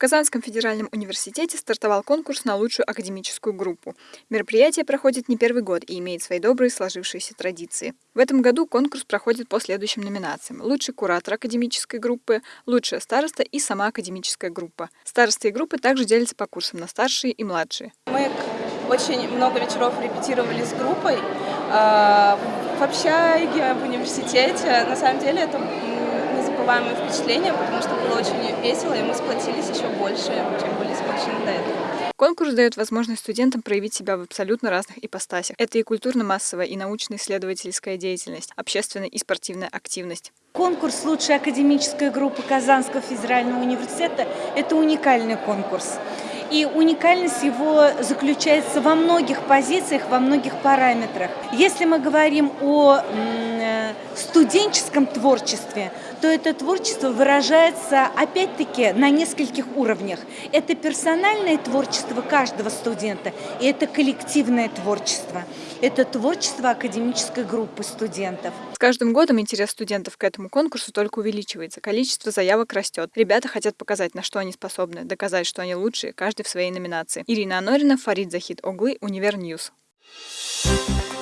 Казанском федеральном университете стартовал конкурс на лучшую академическую группу. Мероприятие проходит не первый год и имеет свои добрые сложившиеся традиции. В этом году конкурс проходит по следующим номинациям. Лучший куратор академической группы, лучшая староста и сама академическая группа. Старосты и группы также делятся по курсам на старшие и младшие. Мы очень много вечеров репетировали с группой э, в общаге, в университете. На самом деле это незабываемые впечатления, потому что было очень весело, и мы сплотились еще больше, чем были сплочены до этого. Конкурс дает возможность студентам проявить себя в абсолютно разных ипостасях. Это и культурно-массовая, и научно-исследовательская деятельность, общественная и спортивная активность. Конкурс «Лучшая академическая группа Казанского федерального университета» – это уникальный конкурс. И уникальность его заключается во многих позициях, во многих параметрах. Если мы говорим о студенческом творчестве, то это творчество выражается опять-таки на нескольких уровнях. Это персональное творчество каждого студента, и это коллективное творчество. Это творчество академической группы студентов. С каждым годом интерес студентов к этому конкурсу только увеличивается, количество заявок растет. Ребята хотят показать, на что они способны, доказать, что они лучшие, каждый в своей номинации. Ирина Анорина, Фарид Захид Оглы, UniverNews. Thank you